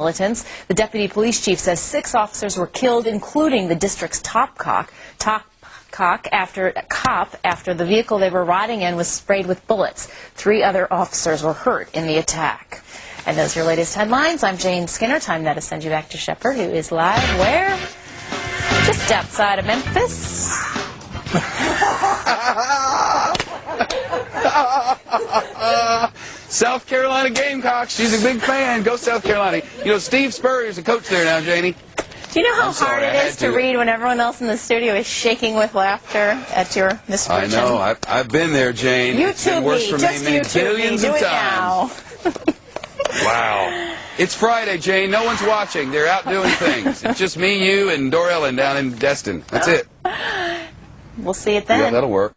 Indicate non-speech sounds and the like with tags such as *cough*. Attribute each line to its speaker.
Speaker 1: militants. The deputy police chief says six officers were killed, including the district's top cock, top cock after cop after the vehicle they were riding in was sprayed with bullets. Three other officers were hurt in the attack. And those are your latest headlines. I'm Jane Skinner. Time now to send you back to Shepard, who is live where? Just outside of Memphis. *laughs*
Speaker 2: South Carolina Gamecocks. She's a big fan. Go South Carolina. You know, Steve Spurrier's the coach there now, Janie.
Speaker 1: Do you know how
Speaker 2: I'm sorry,
Speaker 1: hard
Speaker 2: I
Speaker 1: it to
Speaker 2: to.
Speaker 1: read when everyone else in the studio is shaking with laughter at your misfortune?
Speaker 2: I know. I've, I've been there, Jane. It's been worse
Speaker 1: me.
Speaker 2: for
Speaker 1: Just
Speaker 2: me many
Speaker 1: YouTube me. Do
Speaker 2: of
Speaker 1: it
Speaker 2: times.
Speaker 1: now. *laughs*
Speaker 2: Wow. It's Friday, Jane. No one's watching. They're out doing things. It's just me, you, and Dor Ellen down in Destin. That's it.
Speaker 1: We'll see it then.
Speaker 2: Yeah, that'll work.